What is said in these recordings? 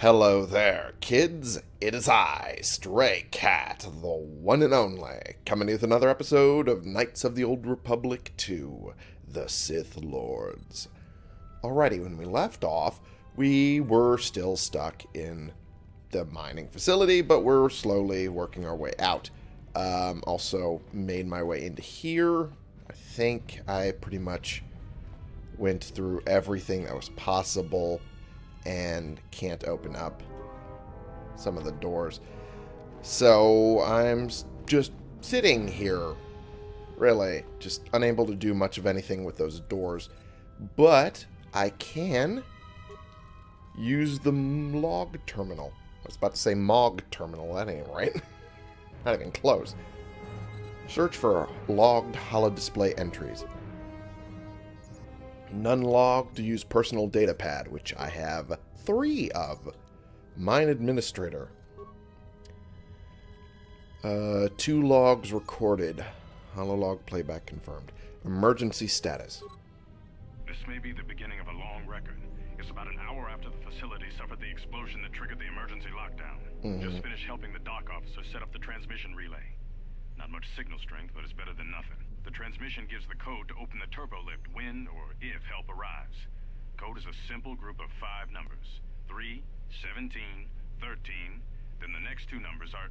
Hello there, kids. It is I, Stray Cat, the one and only, coming with another episode of Knights of the Old Republic 2 The Sith Lords. Alrighty, when we left off, we were still stuck in the mining facility, but we're slowly working our way out. Um, also, made my way into here. I think I pretty much went through everything that was possible and can't open up some of the doors. So I'm just sitting here, really, just unable to do much of anything with those doors. But I can use the log terminal. I was about to say MOG terminal, that ain't right. Not even close. Search for logged holodisplay entries. None logged to use personal data pad, which I have three of. Mine administrator. Uh, two logs recorded. Hololog playback confirmed. Emergency status. This may be the beginning of a long record. It's about an hour after the facility suffered the explosion that triggered the emergency lockdown. Mhm. Just finished helping the dock officer set up the transmission relay. Not much signal strength, but it's better than nothing. The transmission gives the code to open the turbo lift when or if help arrives. Code is a simple group of five numbers. 3, 17, 13, then the next two numbers are...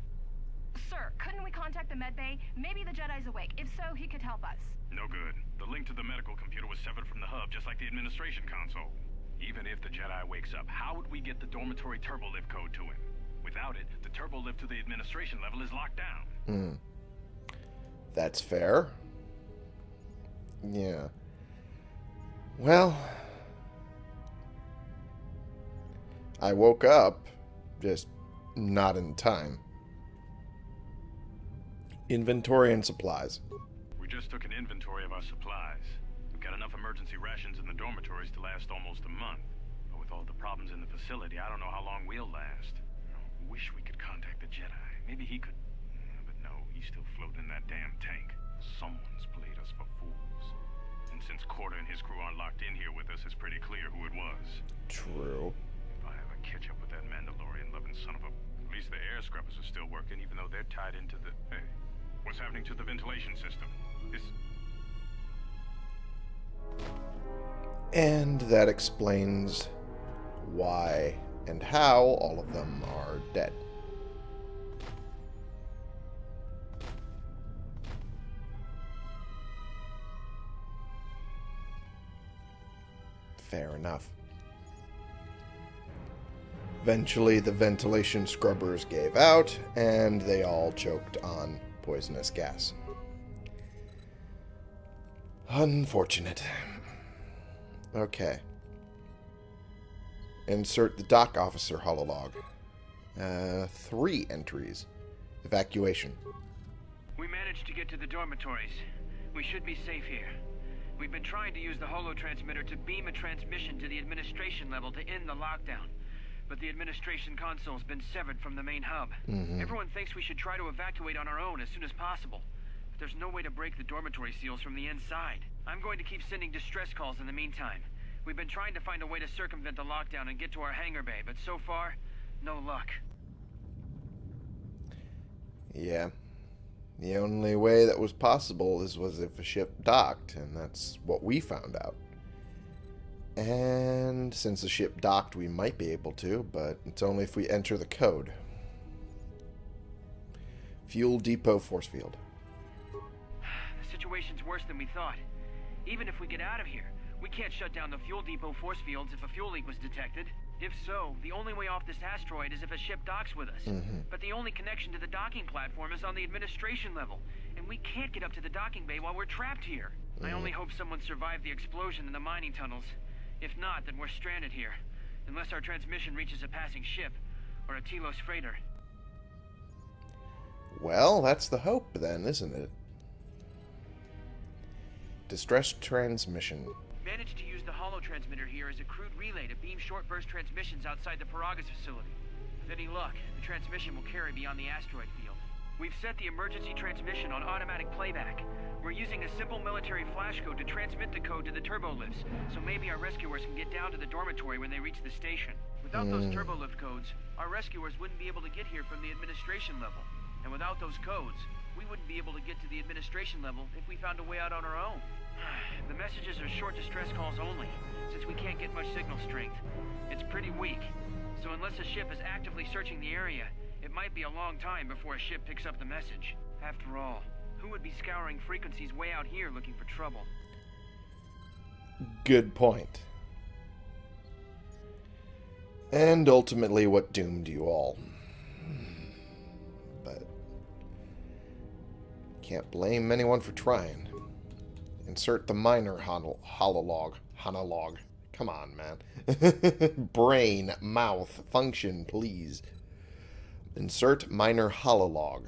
Sir, couldn't we contact the med bay? Maybe the Jedi's awake. If so, he could help us. No good. The link to the medical computer was severed from the hub, just like the administration console. Even if the Jedi wakes up, how would we get the dormitory turbo lift code to him? Without it, the turbo lift to the administration level is locked down. Hmm. That's fair. Yeah. Well, I woke up just not in time. Inventory and supplies. We just took an inventory of our supplies. We've got enough emergency rations in the dormitories to last almost a month. But with all the problems in the facility, I don't know how long we'll last. I wish we could contact the Jedi. Maybe he could... But no, he's still floating in that damn tank. Someone's played us for fools. And since Coorta and his crew aren't locked in here with us, it's pretty clear who it was. True. If I ever catch up with that Mandalorian-loving son of a... At least the air scrubbers are still working, even though they're tied into the... Hey, what's happening to the ventilation system? Is... And that explains why and how all of them are dead. Fair enough. Eventually, the ventilation scrubbers gave out, and they all choked on poisonous gas. Unfortunate. Okay. Insert the dock officer hololog. Uh, three entries. Evacuation. We managed to get to the dormitories. We should be safe here. We've been trying to use the holo transmitter to beam a transmission to the administration level to end the lockdown. But the administration console's been severed from the main hub. Mhm. Everyone thinks we should try to evacuate on our own as soon as possible. But there's no way to break the dormitory seals from the inside. I'm going to keep sending distress calls in the meantime. We've been trying to find a way to circumvent the lockdown and get to our hangar bay, but so far, no luck. Yeah. The only way that was possible is was if a ship docked, and that's what we found out. And since the ship docked, we might be able to, but it's only if we enter the code. Fuel depot force field. The situation's worse than we thought. Even if we get out of here, we can't shut down the fuel depot force fields if a fuel leak was detected. If so, the only way off this asteroid is if a ship docks with us. Mhm. But the only connection to the docking platform is on the administration level, and we can't get up to the docking bay while we're trapped here. I only hope someone survived the explosion in the mining tunnels. If not, then we're stranded here. Unless our transmission reaches a passing ship, or a Telos freighter. Well, that's the hope then, isn't it? Distress transmission. Managed to use the holo transmitter here as a crude relay to beam short burst transmissions outside the Peragus facility. With any luck, the transmission will carry beyond the asteroid field. We've set the emergency transmission on automatic playback. We're using a simple military flash code to transmit the code to the turbo lifts, so maybe our rescuers can get down to the dormitory when they reach the station. Without those Hmm. turbolift codes, our rescuers wouldn't be able to get here from the administration level. And without those codes, we wouldn't be able to get to the administration level if we found a way out on our own. the messages are short distress calls only, since we can't get much signal strength. It's pretty weak. So unless a ship is actively searching the area, it might be a long time before a ship picks up the message. After all, who would be scouring frequencies way out here looking for trouble? Good point. And ultimately, what doomed you all. Hmm. But can't blame anyone for trying. Insert the minor hol- hololog. Honolog. Come on, man. Brain, mouth, function, please. Insert minor hololog.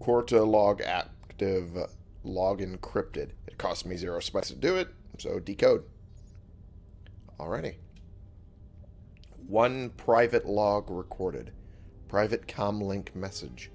Quarta log active log encrypted. It cost me zero spice to do it, so decode. Alrighty. One private log recorded. Private comlink message.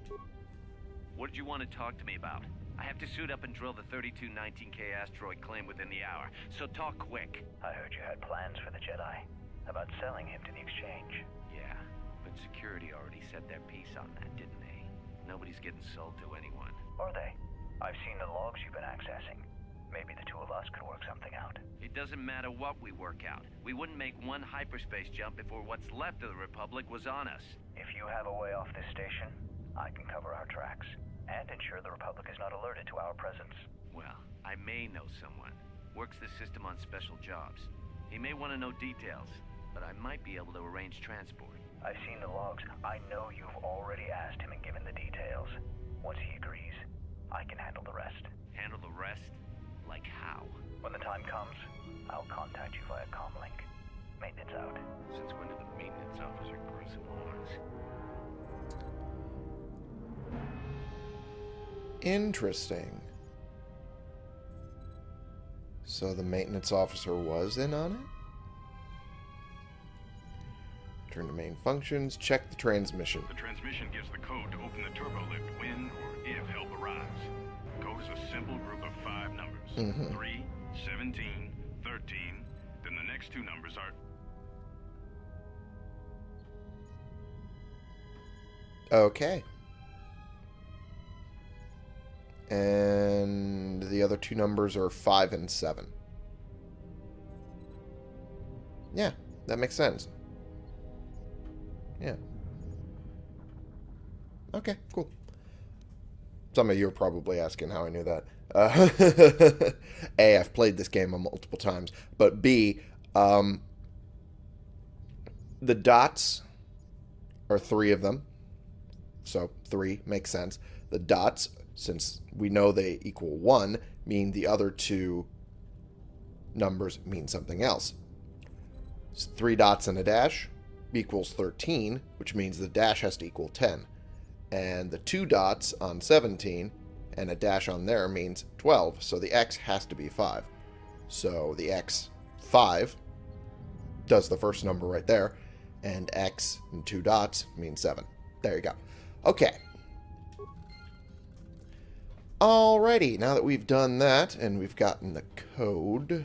What did you want to talk to me about? I have to suit up and drill the 3219K asteroid claim within the hour, so talk quick. I heard you had plans for the Jedi. About selling him to the exchange. Yeah, but security already said their piece on that, didn't they? Nobody's getting sold to anyone. Are they? I've seen the logs you've been accessing. Maybe the two of us could work something out. It doesn't matter what we work out. We wouldn't make one hyperspace jump before what's left of the Republic was on us. If you have a way off this station, I can cover our tracks. And ensure the Republic is not alerted to our presence. Well, I may know someone. Works the system on special jobs. He may want to know details, but I might be able to arrange transport. I've seen the logs. I know you've already asked him and given the details. Once he agrees, I can handle the rest. Handle the rest? Like how? When the time comes, I'll contact you via comlink. Maintenance out. Since when did the maintenance officer grow some horns? Interesting. So the maintenance officer was in on it? Turn to main functions, check the transmission. The transmission gives the code to open the turbo lift when or if help arrives. The code is a simple group of five numbers. Mhm. 3, 17, 13. Then the next two numbers are... Okay. And the other two numbers are 5 and 7. Yeah, that makes sense. Yeah. Okay, cool. Some of you are probably asking how I knew that. Uh, a, I've played this game multiple times. But B, um, the dots are three of them. So three makes sense. The dots, since we know they equal one, mean the other two numbers mean something else. So three dots and a dash equals 13, which means the dash has to equal 10. And the two dots on 17 and a dash on there means 12, so the x has to be 5. So the x 5 does the first number right there, and x and two dots means 7. There you go. Okay. Alrighty, now that we've done that and we've gotten the code,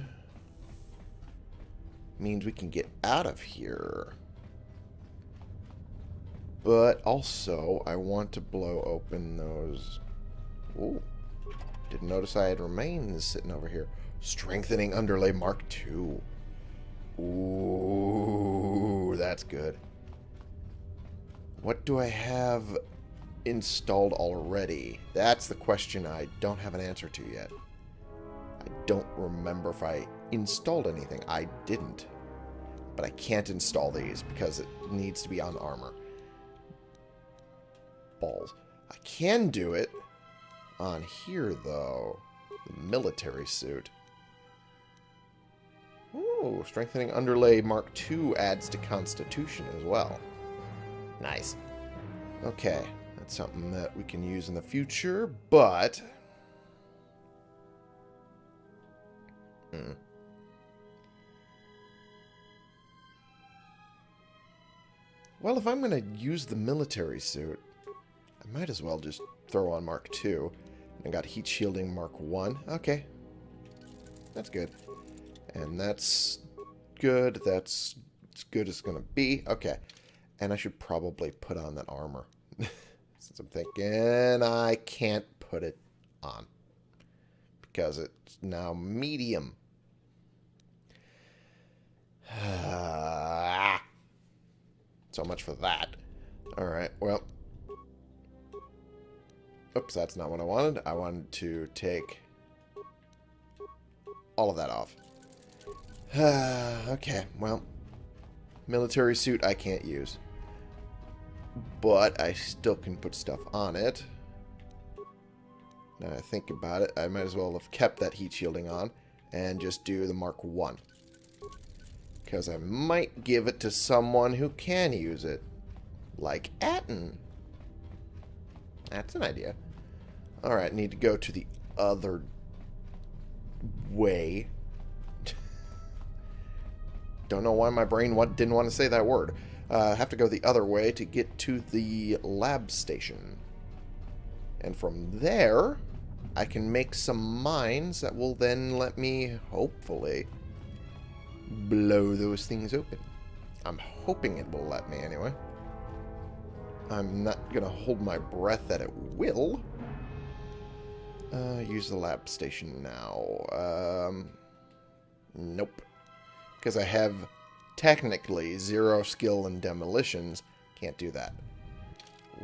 means we can get out of here. But also, I want to blow open those... Ooh. Didn't notice I had remains sitting over here. Strengthening Underlay Mark II. Ooh, that's good. What do I have installed already? That's the question I don't have an answer to yet. I don't remember if I installed anything. I didn't. But I can't install these because it needs to be on armor. Balls. I can do it on here, though. The military suit. Ooh, strengthening underlay Mark II adds to Constitution as well. Nice. Okay, something that we can use in the future, but... Hmm. Well, if I'm going to use the military suit, I might as well just throw on Mark II. I got heat shielding Mark 1. Okay. That's good. And that's good. That's as good as going to be. Okay. And I should probably put on that armor. Since I'm thinking I can't put it on. Because it's now medium. so much for that. Alright, well. Oops, that's not what I wanted. I wanted to take all of that off. okay, well. Military suit I can't use. But I still can put stuff on it. Now I think about it, I might as well have kept that heat shielding on and just do the Mark 1. Because I might give it to someone who can use it. Like Atton. That's an idea. Alright, need to go to the other way. Don't know why my brain didn't want to say that word. Uh, have to go the other way to get to the lab station. And from there, I can make some mines that will then let me, hopefully, blow those things open. I'm hoping it will let me anyway. I'm not going to hold my breath that it will. Uh, use the lab station now. Um, nope. Because I have technically zero skill in demolitions. Can't do that.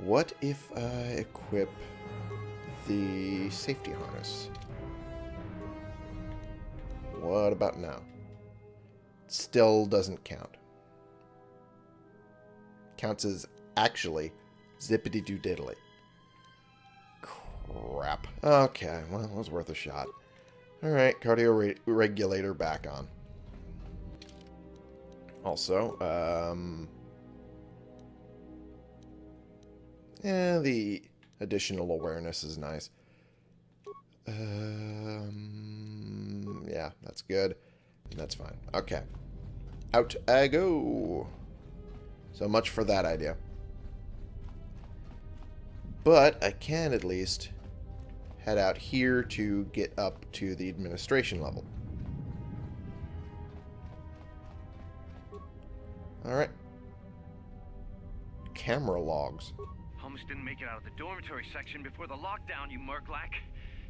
What if I equip the safety harness? What about now? Still doesn't count. Counts as actually zippity doo diddly. Crap. Okay, well, it was worth a shot. Alright, cardio re regulator back on. Also, um... Yeah, the additional awareness is nice. Um, yeah, that's good. That's fine. Okay. Out I go. So much for that idea. But I can at least head out here to get up to the administration level. Alright. Camera logs. Almost didn't make it out of the dormitory section before the lockdown, you Merklack.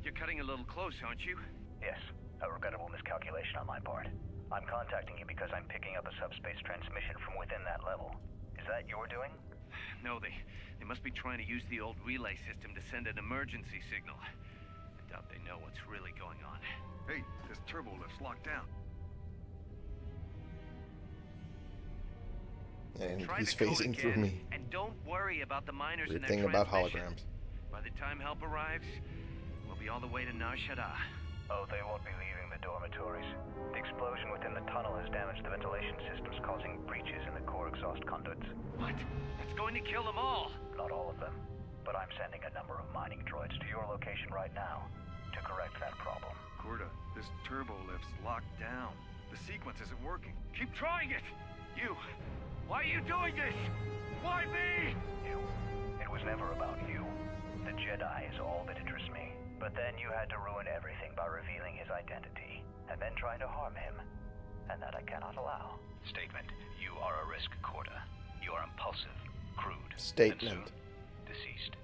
You're cutting a little close, aren't you? Yes, a regrettable miscalculation on my part. I'm contacting you because I'm picking up a subspace transmission from within that level. Is that your doing? No, they they must be trying to use the old relay system to send an emergency signal. I doubt they know what's really going on. Hey, this turbo lift's locked down. And Try he's the code facing through me. And don't worry about the miners Weird and thing about holograms. By the time help arrives, we'll be all the way to Nar Shaddaa. Oh, they won't be leaving the dormitories. The explosion within the tunnel has damaged the ventilation systems, causing breaches in the core exhaust conduits. What? That's going to kill them all. Not all of them, but I'm sending a number of mining droids to your location right now to correct that problem. Coorta, this turbo lift's locked down. The sequence isn't working. Keep trying it. You. Why are you doing this? Why me? You. It was never about you. The Jedi is all that interests me. But then you had to ruin everything by revealing his identity, and then trying to harm him. And that I cannot allow. Statement. You are a risk, Coorta. You are impulsive, crude, Statement. deceased.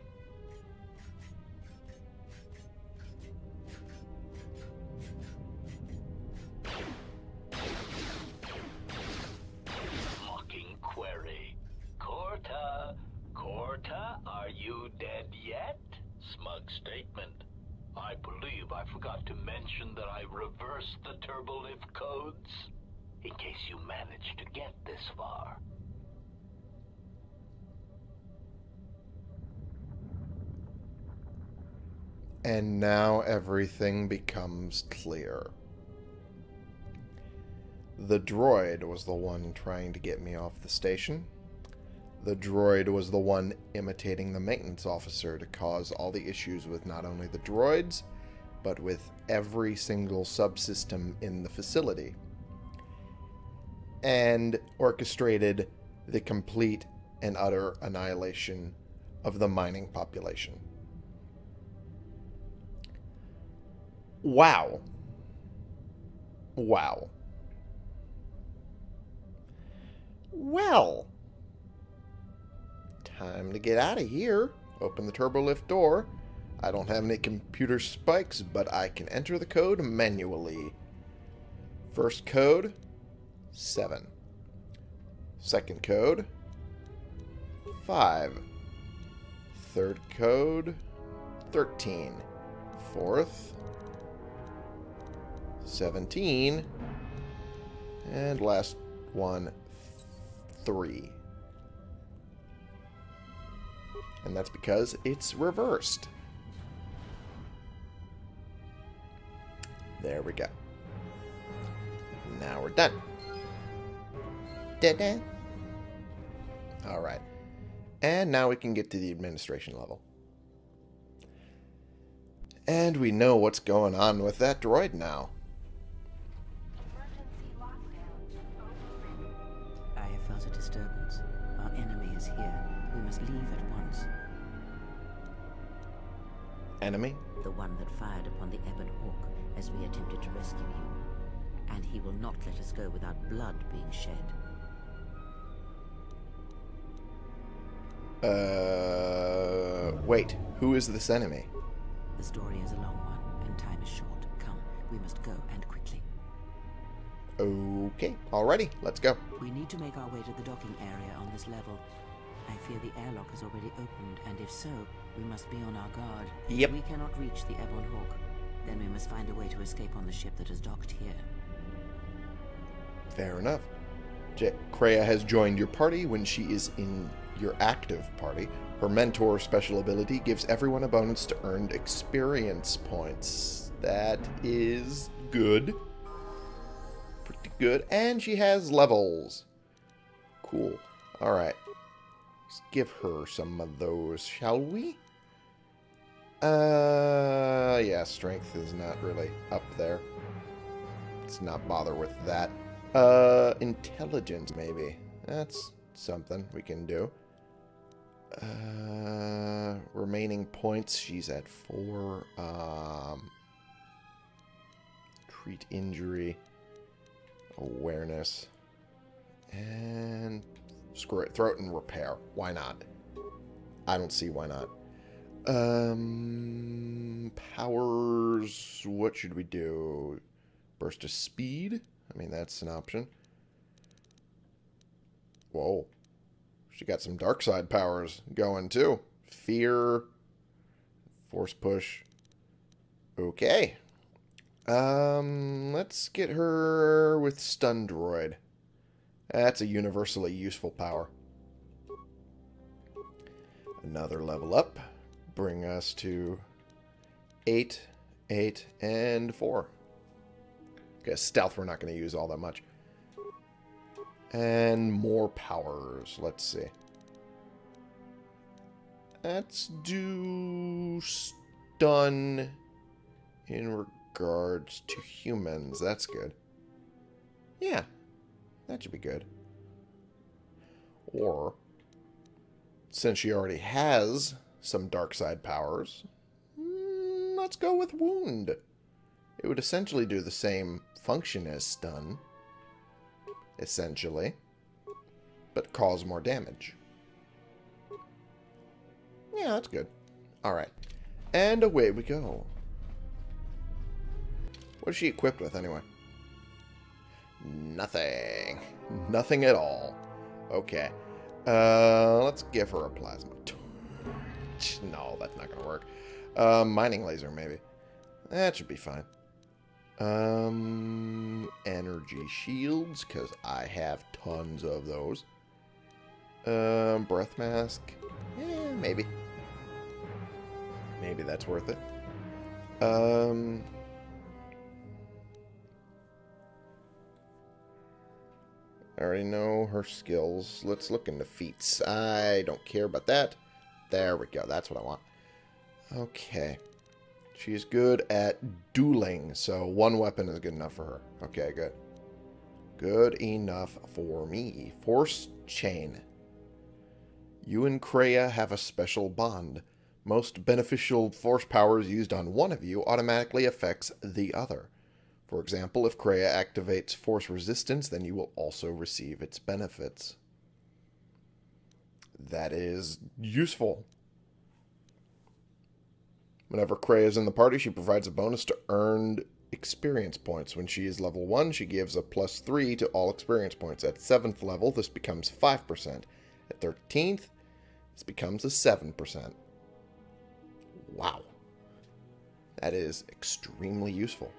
I reversed the turbolift codes. In case you managed to get this far. And now everything becomes clear. The droid was the one trying to get me off the station. The droid was the one imitating the maintenance officer to cause all the issues with not only the droids, but with every single subsystem in the facility. And orchestrated the complete and utter annihilation of the mining population. Wow. Wow. Well, time to get out of here. Open the turbo lift door. I don't have any computer spikes, but I can enter the code manually. First code, 7. Second code, 5. Third code, 13. Fourth, 17. And last one, 3. And that's because it's reversed. There we go. Now we're done. Da-da. All right. And now we can get to the administration level. And we know what's going on with that droid now. I have felt a disturbance. Our enemy is here. We must leave at once. Enemy? The one that fired upon the Ebon Hawk as we attempted to rescue you. And he will not let us go without blood being shed. Uh, wait. Who is this enemy? The story is a long one, and time is short. Come, we must go, and quickly. Okay, alrighty, let's go. We need to make our way to the docking area on this level. I fear the airlock has already opened, and if so, we must be on our guard. Yep. We cannot reach the Ebon Hawk, then we must find a way to escape on the ship that is docked here. Fair enough. J- Kreia has joined your party when she is in your active party. Her mentor special ability gives everyone a bonus to earned experience points. That is good. Pretty good. And she has levels. Cool. Alright. Let's give her some of those, shall we? Uh, yeah, strength is not really up there. Let's not bother with that. Uh, intelligence, maybe. That's something we can do. Uh, remaining points, she's at four. Um, treat injury, awareness, and screw it, throat and repair. Why not? I don't see why not. Um, powers. What should we do? Burst of speed. I mean, that's an option. Whoa. She got some dark side powers going too. Fear. Force push. Okay. Um, let's get her with stun droid. That's a universally useful power. Another level up. Bring us to 8, 8, and 4. Okay, stealth we're not going to use all that much. And more powers. Let's see. Let's do stun in regards to humans. That's good. Yeah, that should be good. Or, since she already has some dark side powers, mm, let's go with wound. It would essentially do the same function as stun, essentially, but cause more damage. Yeah, that's good. Alright. And away we go. What is she equipped with, anyway? Nothing. Nothing at all. Okay. Uh, let's give her a plasma. No, that's not going to work. Uh, mining laser, maybe. That should be fine. Um, energy shields, because I have tons of those. Um, breath mask. Maybe. Maybe that's worth it. Um... I already know her skills. Let's look into feats. I don't care about that. There we go. That's what I want. Okay. She's good at dueling, so one weapon is good enough for her. Okay, good. Good enough for me. Force chain. You and Kreia have a special bond. Most beneficial force powers used on one of you automatically affects the other. For example, if Kreia activates force resistance, then you will also receive its benefits. That is useful. Whenever Kreia is in the party, she provides a bonus to earned experience points. When she is level 1, she gives a plus 3 to all experience points. At 7th level, this becomes 5%. At 13th, this becomes a 7%. Wow. That is extremely useful.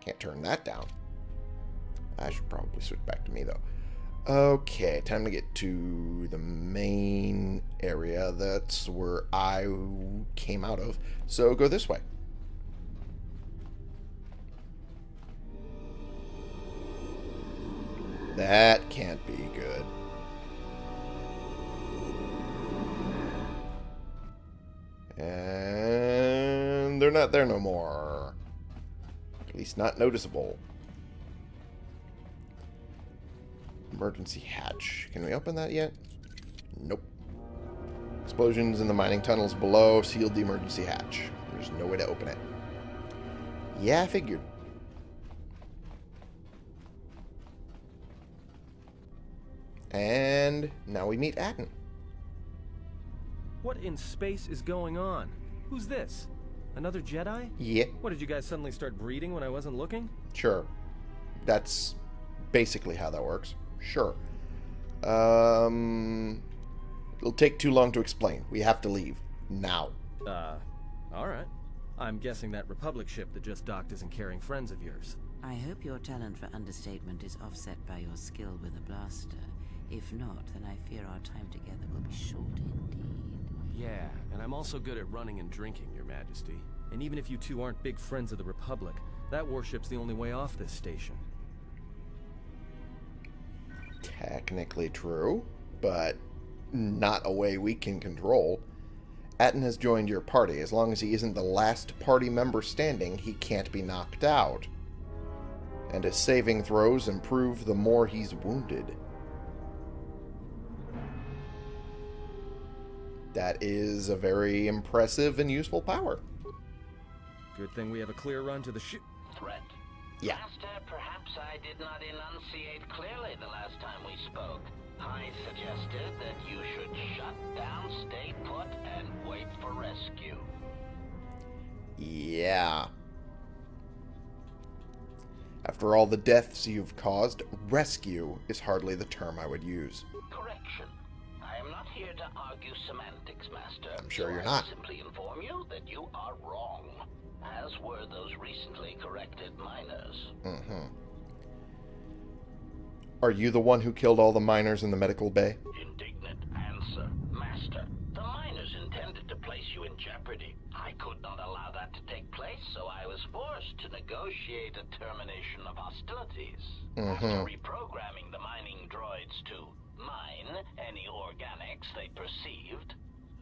Can't turn that down. I should probably switch back to me, though. Okay, time to get to the main area. That's where I came out of. So go this way. That can't be good. And they're not there no more. At least not noticeable. Emergency hatch. Can we open that yet? Nope. Explosions in the mining tunnels below sealed the emergency hatch. There's no way to open it. Yeah, I figured. And now we meet Atton. What in space is going on? Who's this? Another Jedi? Yeah, What, did you guys suddenly start breeding when I wasn't looking? sure. That's basically how that works. Sure. Um, it'll take too long to explain. We have to leave. Now. Uh, alright. I'm guessing that Republic ship that just docked isn't carrying friends of yours. I hope your talent for understatement is offset by your skill with a blaster. If not, then I fear our time together will be short indeed. Yeah, and I'm also good at running and drinking, Your Majesty. And even if you two aren't big friends of the Republic, that warship's the only way off this station. Technically true, but not a way we can control. Atton has joined your party. As long as he isn't the last party member standing, he can't be knocked out. And his saving throws improve the more he's wounded. That is a very impressive and useful power. Good thing we have a clear run to the ship. Threat. Yeah. Master, perhaps I did not enunciate clearly the last time we spoke. I suggested that you should shut down, stay put, and wait for rescue. Yeah. After all the deaths you've caused, rescue is hardly the term I would use. Correction. I am not here to argue semantics, Master. I'm sure so you're I not. simply inform you that you are wrong, as were those recently corrected miners. Mm-hmm. Are you the one who killed all the miners in the medical bay? Indignant answer. Master, the miners intended to place you in jeopardy. I could not allow that to take place, so I was forced to negotiate a termination of hostilities. After Mhm. reprogramming the mining droids to mine any organics they perceived,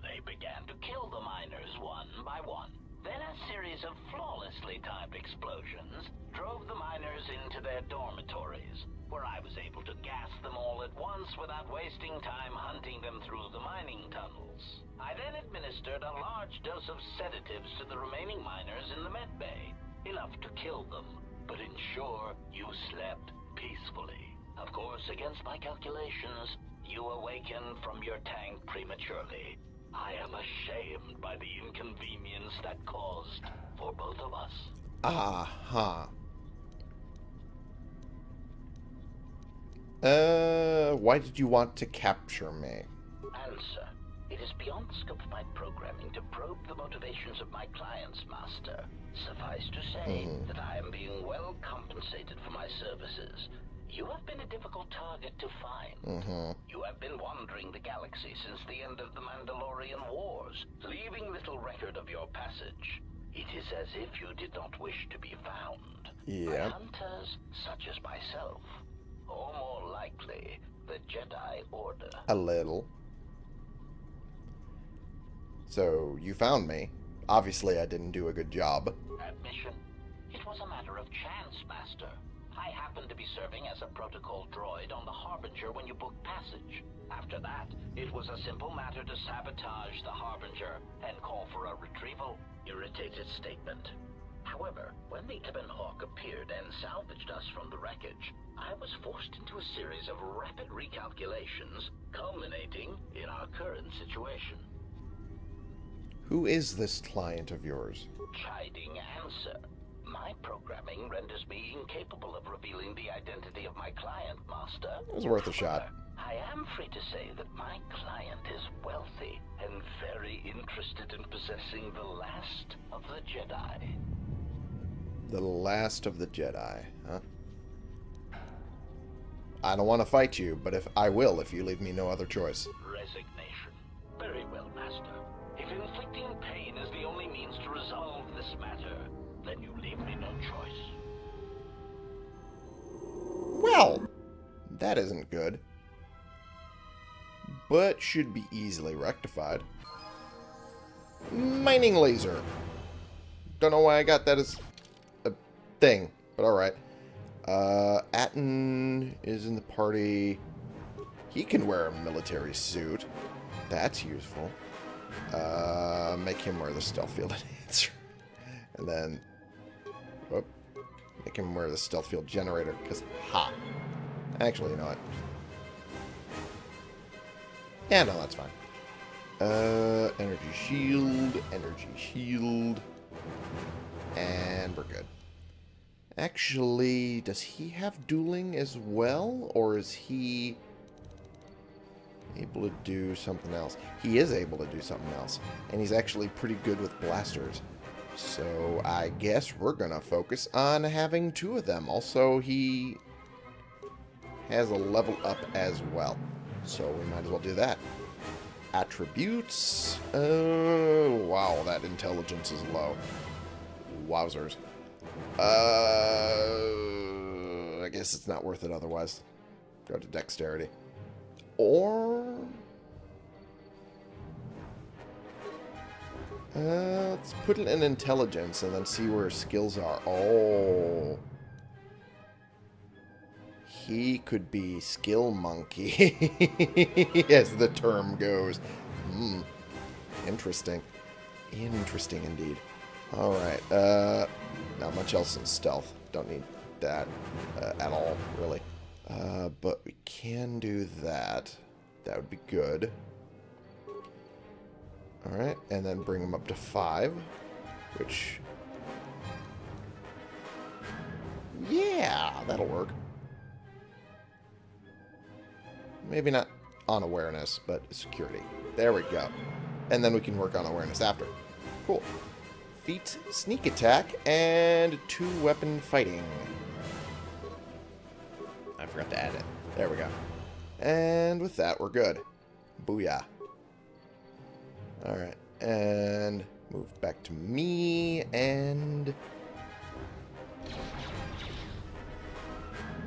they began to kill the miners one by one. Then a series of flawlessly timed explosions drove the miners into their dormitories, where I was able to gas them all at once without wasting time hunting them through the mining tunnels. I then administered a large dose of sedatives to the remaining miners in the med bay, enough to kill them, but ensure you slept peacefully. Of course, against my calculations, you awakened from your tank prematurely. I am ashamed by the inconvenience that caused for both of us. Aha. Uh, why did you want to capture me? Answer. It is beyond the scope of my programming to probe the motivations of my clients, Master. Suffice to say Mhm. that I am being well compensated for my services. You have been a difficult target to find. Mm-hmm. You have been wandering the galaxy since the end of the Mandalorian Wars, leaving little record of your passage. It is as if you did not wish to be found. By Yeah. hunters such as myself. Or more likely, the Jedi Order. A little. So, you found me. Obviously, I didn't do a good job. Admission. It was a matter of chance, Master. I happened to be serving as a protocol droid on the Harbinger when you booked passage. After that, it was a simple matter to sabotage the Harbinger and call for a retrieval. Irritated statement. However, when the Ebon Hawk appeared and salvaged us from the wreckage, I was forced into a series of rapid recalculations, culminating in our current situation. Who is this client of yours? Chiding answer. My programming renders me incapable of revealing the identity of my client, Master. It was worth a shot. I am free to say that my client is wealthy and very interested in possessing the last of the Jedi. The last of the Jedi, huh? I don't want to fight you, but if I will if you leave me no other choice. Well, that isn't good. But should be easily rectified. Mining laser. Don't know why I got that as a thing, but alright. Uh, Atton is in the party. He can wear a military suit. That's useful. Uh, make him wear the stealth field enhancer. and then, whoop, make him wear the stealth field generator, because, ha. Actually, you know what? Yeah, no, that's fine. Uh, energy shield, energy shield, and we're good. Actually, does he have dueling as well, or is he able to do something else? He is able to do something else, and he's actually pretty good with blasters. So I guess we're going to focus on having two of them. Also, he has a level up as well. So we might as well do that. Attributes. Oh, wow, that intelligence is low. Wowzers. Uh, I guess it's not worth it otherwise. Go to dexterity. Or... Uh, let's put it in intelligence and then see where his skills are. Oh. He could be skill monkey, as the term goes. Hmm. Interesting. Interesting indeed. Alright, uh, not much else in stealth. Don't need that uh, at all, really. Uh, but we can do that. That would be good. Alright, and then bring them up to 5, which... Yeah, that'll work. Maybe not on awareness, but security. There we go. And then we can work on awareness after. Cool. Feet, sneak attack, and two weapon fighting. I forgot to add it. There we go. And with that, we're good. Booyah. Alright, and move back to me, and...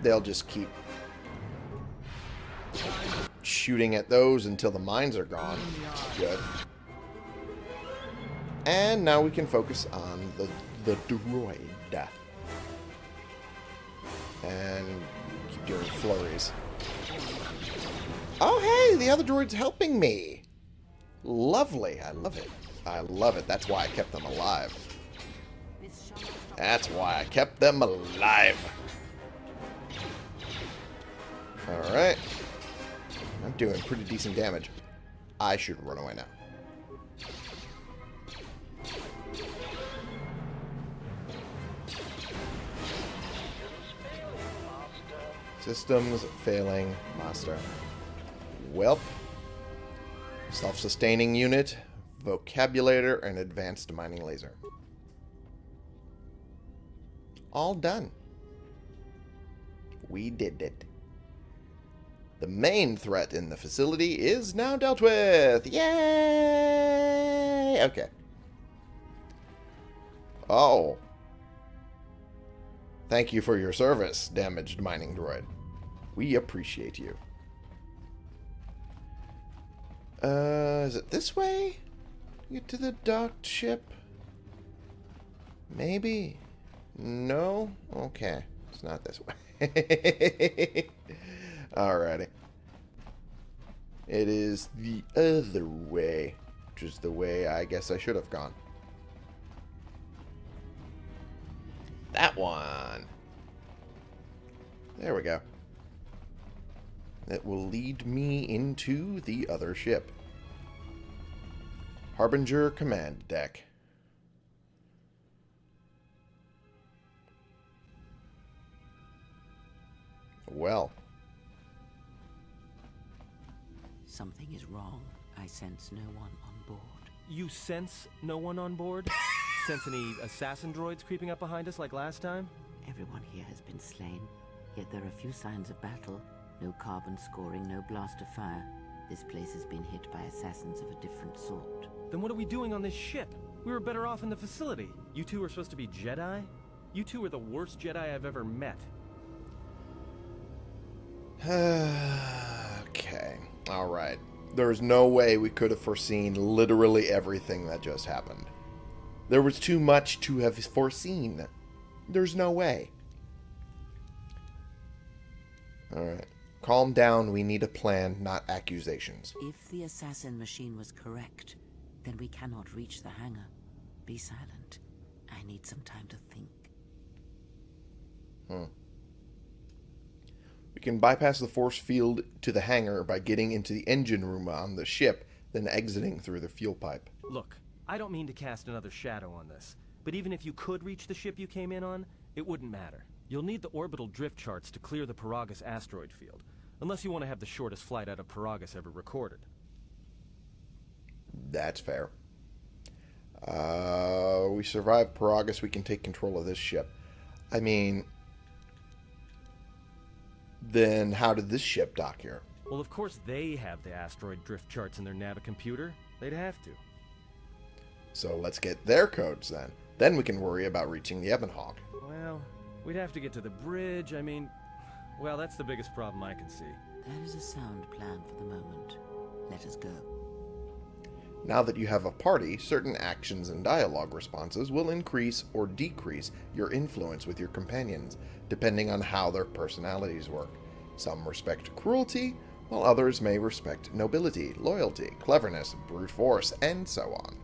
They'll just keep shooting at those until the mines are gone. Good. And now we can focus on the, the droid. And keep doing flurries. Oh, hey! The other droid's helping me! Lovely. I love it. I love it. That's why I kept them alive. That's why I kept them alive. Alright. I'm doing pretty decent damage. I should run away now. Systems failing, master. Welp. Self-sustaining unit, vocabulator, and advanced mining laser. All done. We did it. The main threat in the facility is now dealt with. Yay! Okay. Oh. Thank you for your service, damaged mining droid. We appreciate you. Uh, is it this way? Get to the docked ship? Maybe? No? Okay. It's not this way. Alrighty. It is the other way, which is the way I guess I should have gone. That one. There we go. That will lead me into the other ship. Harbinger Command Deck. Well, Something is wrong. I sense no one on board. You sense no one on board? sense any assassin droids creeping up behind us like last time? Everyone here has been slain, yet there are few signs of battle. No carbon scoring, no blast of fire. This place has been hit by assassins of a different sort. Then what are we doing on this ship? We were better off in the facility. You two are supposed to be Jedi? You two are the worst Jedi I've ever met. okay. Alright. There's no way we could have foreseen literally everything that just happened. There was too much to have foreseen. There's no way. Alright. Calm down. We need a plan, not accusations. If the assassin machine was correct, then we cannot reach the hangar. Be silent. I need some time to think. Hmm. We can bypass the force field to the hangar by getting into the engine room on the ship, then exiting through the fuel pipe. Look, I don't mean to cast another shadow on this, but even if you could reach the ship you came in on, it wouldn't matter. You'll need the orbital drift charts to clear the Peragus asteroid field, unless you want to have the shortest flight out of Peragus ever recorded. That's fair. Uh, we survive Peragus, we can take control of this ship. I mean, then how did this ship dock here? Well, of course they have the asteroid drift charts in their Navicomputer. They'd have to. So let's get their codes then. Then we can worry about reaching the Ebon Hawk. Well, we'd have to get to the bridge. I mean, well, that's the biggest problem I can see. That is a sound plan for the moment. Let us go. Now that you have a party, certain actions and dialogue responses will increase or decrease your influence with your companions, depending on how their personalities work. Some respect cruelty, while others may respect nobility, loyalty, cleverness, brute force, and so on.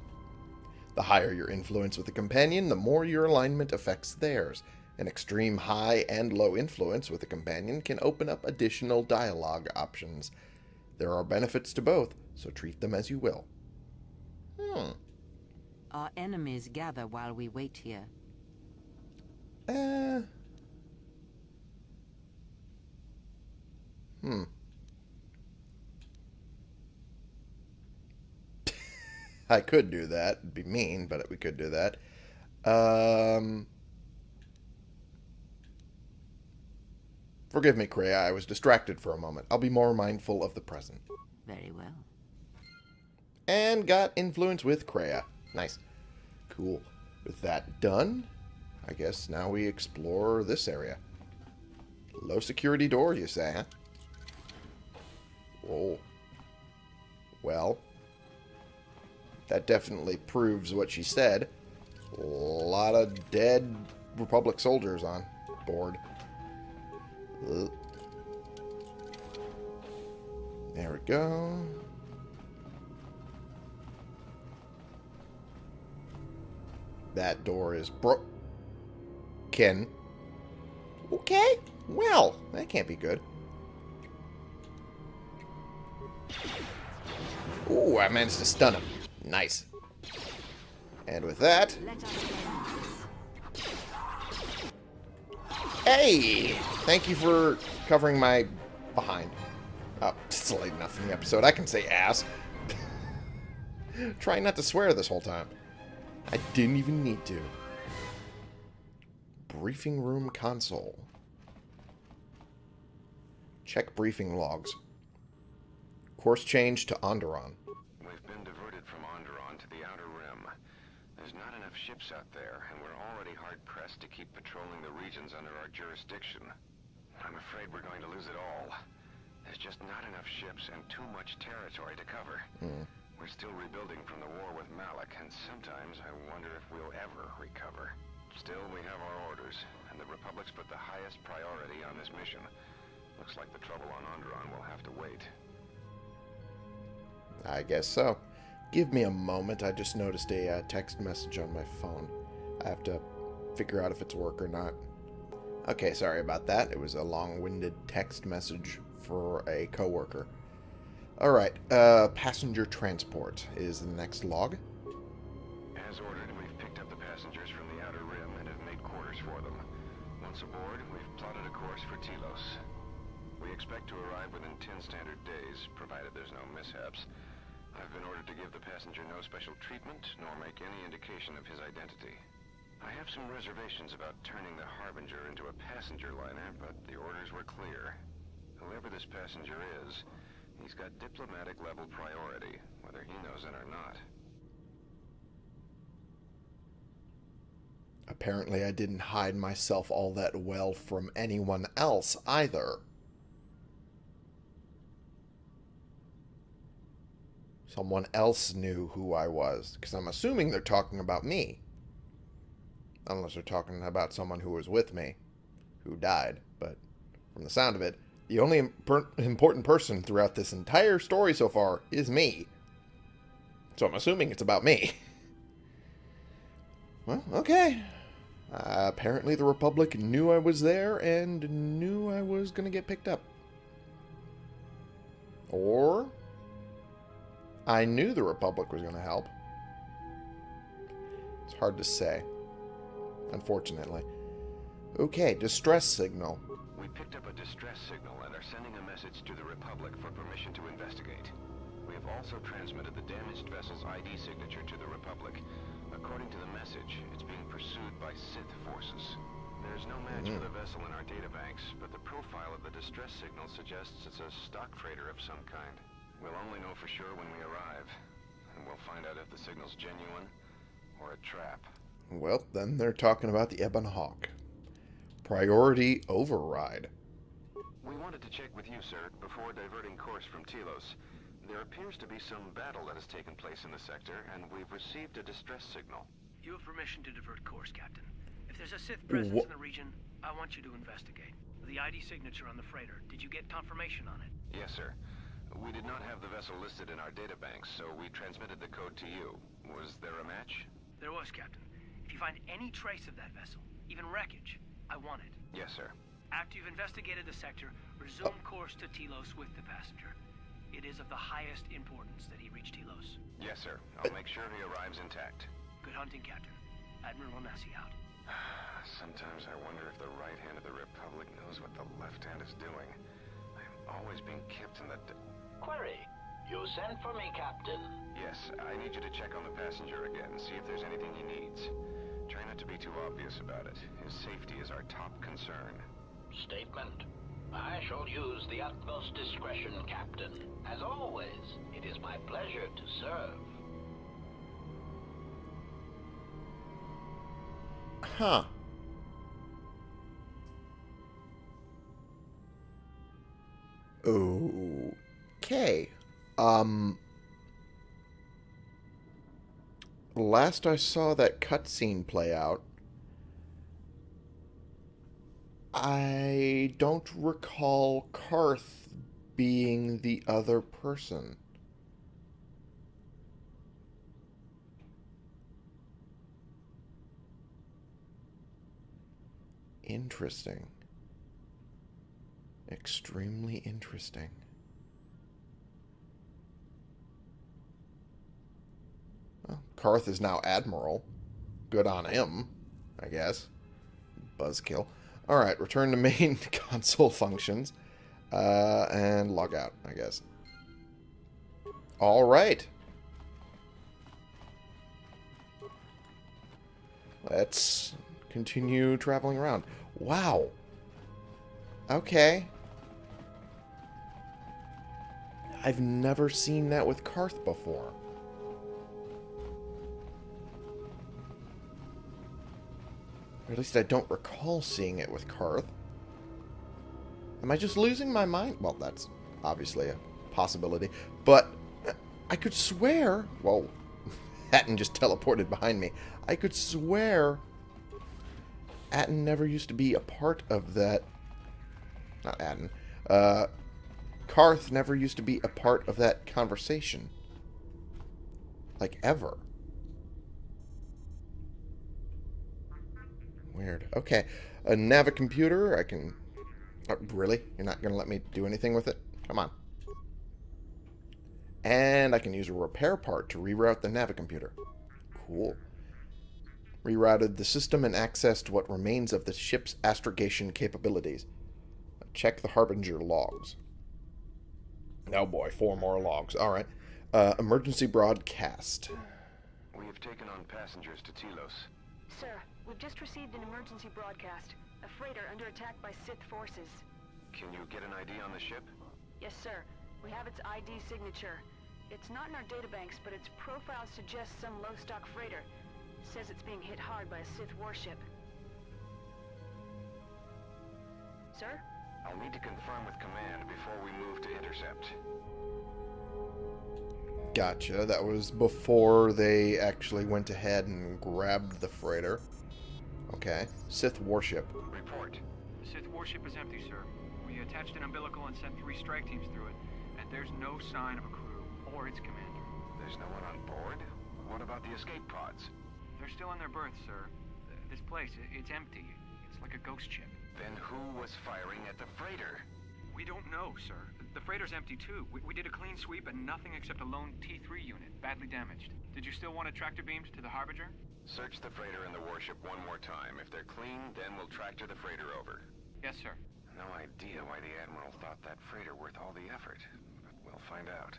The higher your influence with a companion, the more your alignment affects theirs. An extreme high and low influence with a companion can open up additional dialogue options. There are benefits to both, so treat them as you will. Hmm. Our enemies gather while we wait here. Uh. Hmm. I could do that. It'd be mean, but we could do that. Um. Forgive me, Kreia. I was distracted for a moment. I'll be more mindful of the present. Very well. And got influence with Kreia. Nice. Cool. With that done, I guess now we explore this area. Low security door, you say, huh? Whoa. Well, that definitely proves what she said. A lot of dead Republic soldiers on board. There we go. That door is broken. Okay, well, that can't be good. Ooh, I managed to stun him. Nice. And with that... Hey! Thank you for covering my behind. Oh, it's late enough in the episode. I can say ass. Trying not to swear this whole time. I didn't even need to. Briefing room console. Check briefing logs. Course change to Onderon. We've been diverted from Onderon to the Outer Rim. There's not enough ships out there, and we're already hard-pressed to keep patrolling the regions under our jurisdiction. I'm afraid we're going to lose it all. There's just not enough ships and too much territory to cover. Hmm. We're still rebuilding from the war with Malak, and sometimes I wonder if we'll ever recover. Still, we have our orders, and the Republic's put the highest priority on this mission. Looks like the trouble on Onderon will have to wait. I guess so. Give me a moment. I just noticed a uh, text message on my phone. I have to figure out if it's work or not. Okay, sorry about that. It was a long-winded text message for a coworker. Alright, uh, passenger transport is the next log. As ordered, we've picked up the passengers from the Outer Rim and have made quarters for them. Once aboard, we've plotted a course for Telos. We expect to arrive within 10 standard days, provided there's no mishaps. I've been ordered to give the passenger no special treatment, nor make any indication of his identity. I have some reservations about turning the Harbinger into a passenger liner, but the orders were clear. Whoever this passenger is, he's got diplomatic level priority, whether he knows it or not. Apparently I didn't hide myself all that well from anyone else either. Someone else knew who I was, because I'm assuming they're talking about me. Unless they're talking about someone who was with me, who died. But from the sound of it, the only important person throughout this entire story so far is me. So I'm assuming it's about me. well, okay. Uh, apparently the Republic knew I was there and knew I was going to get picked up. Or I knew the Republic was going to help. It's hard to say, unfortunately. Okay, distress signal. We picked up a distress signal and are sending a message to the Republic for permission to investigate. We have also transmitted the damaged vessel's ID signature to the Republic. According to the message, it's being pursued by Sith forces. There's no match Mm. for the vessel in our databanks, but the profile of the distress signal suggests it's a stock trader of some kind. We'll only know for sure when we arrive, and we'll find out if the signal's genuine or a trap. Well, then they're talking about the Ebon Hawk. Priority override. We wanted to check with you, sir, before diverting course from Telos. There appears to be some battle that has taken place in the sector, and we've received a distress signal. You have permission to divert course, Captain. If there's a Sith presence Wha- in the region, I want you to investigate. The ID signature on the freighter, did you get confirmation on it? Yes, sir. We did not have the vessel listed in our databanks, so we transmitted the code to you. Was there a match? There was, Captain. If you find any trace of that vessel, even wreckage, I want it. Yes, sir. After you've investigated the sector, resume course to Telos with the passenger. It is of the highest importance that he reach Telos. Yes, sir. I'll make sure he arrives intact. Good hunting, Captain. Admiral Onasi out. Sometimes I wonder if the right hand of the Republic knows what the left hand is doing. I'm always being kept in the... D Query. You sent for me, Captain. yes, I need you to check on the passenger again, and see if there's anything he needs. Try not to be too obvious about it. His safety is our top concern. Statement. I shall use the utmost discretion, Captain. As always, it is my pleasure to serve. Huh. Oh. Okay. Um. Last I saw that cutscene play out, I don't recall Carth being the other person. Interesting. Extremely interesting. Well, Carth is now Admiral. Good on him, I guess. Buzzkill. Alright, return to main console functions. Uh, and log out, I guess. Alright. Let's continue traveling around. Wow. Okay. I've never seen that with Carth before. Or at least I don't recall seeing it with Carth. Am I just losing my mind? Well, that's obviously a possibility. But I could swear... Well, Atton just teleported behind me. I could swear Atton never used to be a part of that... Not Atton. Uh, Carth never used to be a part of that conversation. Like, ever. Weird. Okay. A Navicomputer. I can... Oh, really? You're not going to let me do anything with it? Come on. And I can use a repair part to reroute the Navicomputer. Cool. Rerouted the system and accessed what remains of the ship's astrogation capabilities. Check the Harbinger logs. Oh boy, four more logs. Alright. Uh, emergency broadcast. We have taken on passengers to Telos. Sir, we've just received an emergency broadcast. A freighter under attack by Sith forces. Can you get an ID on the ship? Yes, sir. We have its ID signature. It's not in our databanks, but its profile suggests some low-stock freighter. Says it's being hit hard by a Sith warship. Sir? I'll need to confirm with command before we move to intercept. Gotcha. That was before they actually went ahead and grabbed the freighter. Okay. Sith warship. Report. The Sith warship is empty, sir. We attached an umbilical and sent three strike teams through it, and there's no sign of a crew or its commander. There's no one on board? What about the escape pods? They're still in their berths, sir. This place, i- it's empty. It's like a ghost ship. Then who was firing at the freighter? We don't know, sir. The freighter's empty too. We, we did a clean sweep and nothing except a lone T3 unit, badly damaged. Did you still want a tractor beamed to the Harbinger? Search the freighter and the warship one more time. If they're clean, then we'll tractor the freighter over. Yes, sir. No idea why the Admiral thought that freighter worth all the effort, but we'll find out.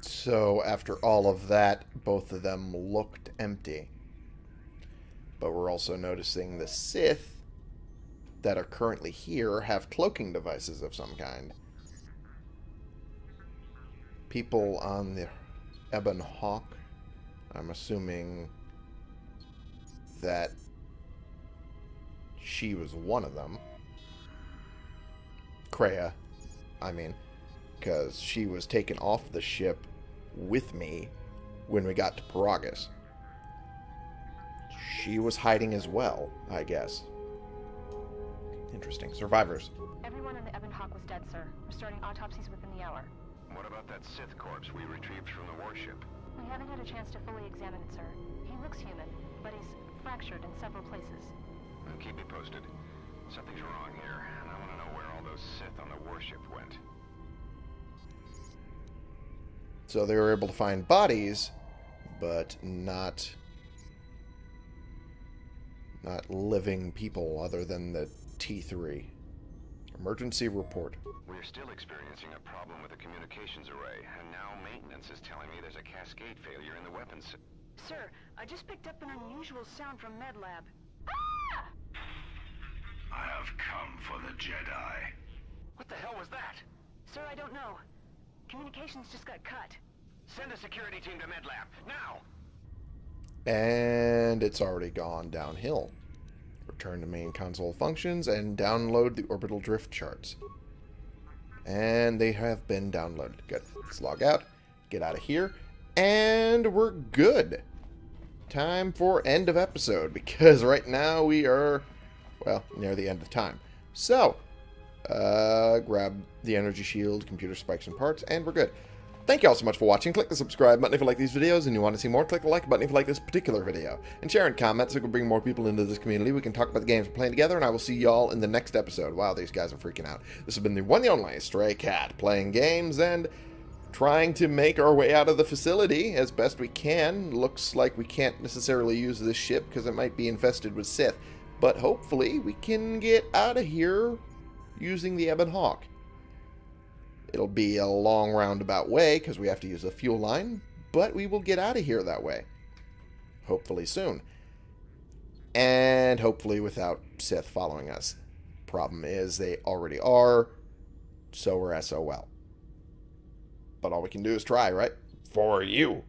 So after all of that, both of them looked empty. But we're also noticing the Sith that are currently here have cloaking devices of some kind. People on the Ebon Hawk, I'm assuming that she was one of them. Kreia, I mean, because she was taken off the ship with me when we got to Peragus. She was hiding as well, I guess. Interesting. Survivors. Everyone on the Ebon Hawk was dead, sir. We're starting autopsies within the hour. What about that Sith corpse we retrieved from the warship? We haven't had a chance to fully examine it, sir. He looks human, but he's fractured in several places. Well, keep me posted. Something's wrong here, and I want to know where all those Sith on the warship went. So they were able to find bodies, but not not living people other than the T3. Emergency report. We're still experiencing a problem with the communications array, and now maintenance is telling me there's a cascade failure in the weapons. Sir, I just picked up an unusual sound from MedLab. Ah! I have come for the Jedi. What the hell was that? Sir, I don't know. Communications just got cut. Send a security team to MedLab, now! And it's already gone downhill. Return to main console functions and download the orbital drift charts. And they have been downloaded. Good. Let's log out, get out of here, and we're good. Time for end of episode because right now we are, well, near the end of time. So, uh, grab the energy shield, computer spikes and parts, and we're good. Thank you all so much for watching. Click the subscribe button if you like these videos and you want to see more. Click the like button if you like this particular video. And share and comment so we can bring more people into this community. We can talk about the games we're playing together, and I will see y'all in the next episode. Wow, these guys are freaking out. This has been the one and only Stray Cat, playing games and trying to make our way out of the facility as best we can. Looks like we can't necessarily use this ship because it might be infested with Sith. But hopefully we can get out of here using the Ebon Hawk. It'll be a long roundabout way because we have to use a fuel line, but we will get out of here that way. Hopefully soon. And hopefully without Sith following us. Problem is, they already are, so we're SOL. But all we can do is try, right? For you.